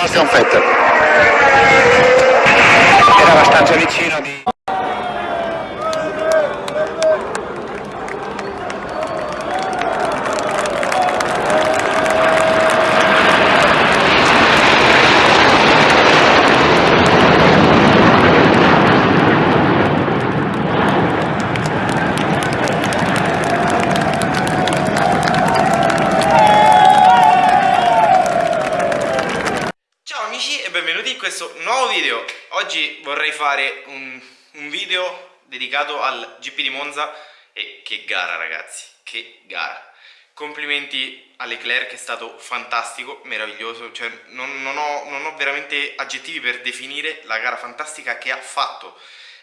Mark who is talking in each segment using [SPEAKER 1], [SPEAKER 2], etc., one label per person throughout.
[SPEAKER 1] Sebastian Vettel.
[SPEAKER 2] Benvenuti in questo nuovo video. Oggi vorrei fare un, un video dedicato al GP di Monza E che gara ragazzi, che gara. Complimenti a Leclerc, è stato fantastico, meraviglioso Cioè non, non ho, non ho veramente aggettivi per definire la gara fantastica che ha fatto.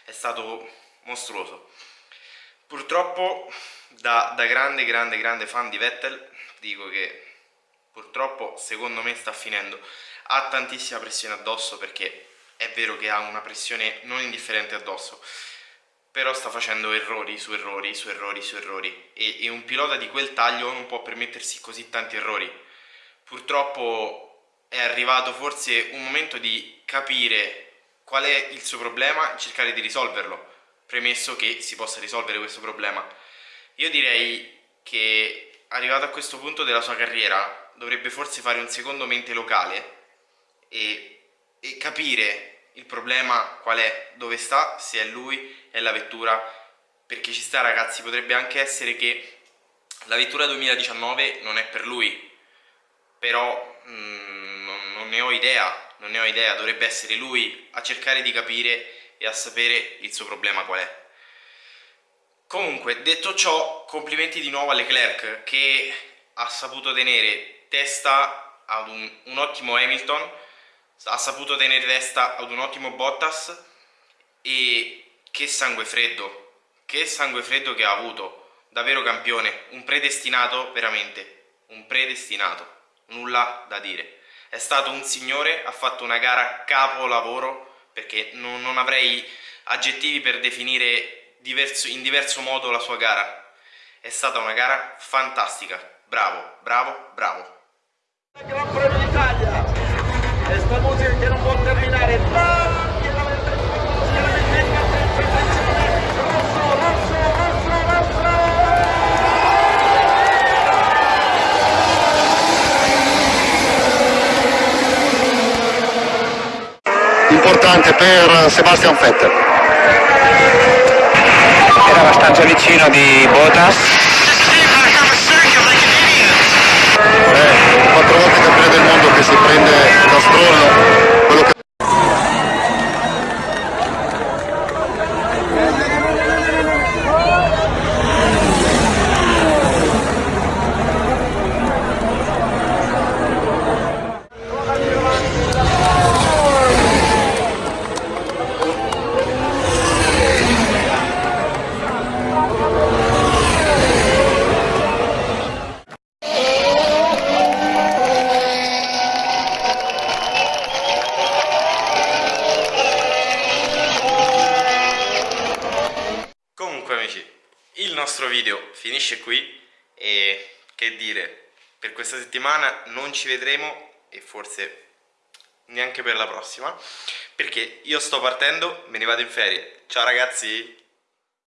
[SPEAKER 2] È stato mostruoso. Purtroppo da, da grande grande grande fan di Vettel dico che purtroppo secondo me sta finendo. Ha tantissima pressione addosso perché è vero che ha una pressione non indifferente addosso però sta facendo errori su errori su errori su errori. E, e un pilota di quel taglio non può permettersi così tanti errori. Purtroppo è arrivato forse un momento di capire qual è il suo problema e cercare di risolverlo. Premesso che si possa risolvere questo problema. Io direi che arrivato a questo punto della sua carriera dovrebbe forse fare un secondo mente locale e, e capire il problema qual è, dove sta, se è lui, è la vettura, perché ci sta ragazzi, potrebbe anche essere che la vettura 2019 non è per lui, però mm, non, non ne ho idea, non ne ho idea, dovrebbe essere lui a cercare di capire e a sapere il suo problema qual è. Comunque, detto ciò, complimenti di nuovo a Leclerc che ha saputo tenere testa ad un, un ottimo Hamilton ha saputo tenere testa ad un ottimo Bottas e che sangue freddo, che sangue freddo che ha avuto, davvero campione, un predestinato veramente, un predestinato, nulla da dire. È stato un signore, ha fatto una gara capolavoro perché non, non avrei aggettivi per definire diverso, in diverso modo la sua gara. È stata una gara fantastica, bravo, bravo, bravo.
[SPEAKER 3] Gran Premio d'Italia esta musica che non può terminare tranquillamente rosso, rosso, rosso, rosso
[SPEAKER 1] Importante per Sebastian Vettel. Era abbastanza vicino di Bottas.
[SPEAKER 2] Il nostro video finisce qui e che dire, per questa settimana non ci vedremo e forse neanche per la prossima perché io sto partendo, me ne vado in ferie. Ciao ragazzi!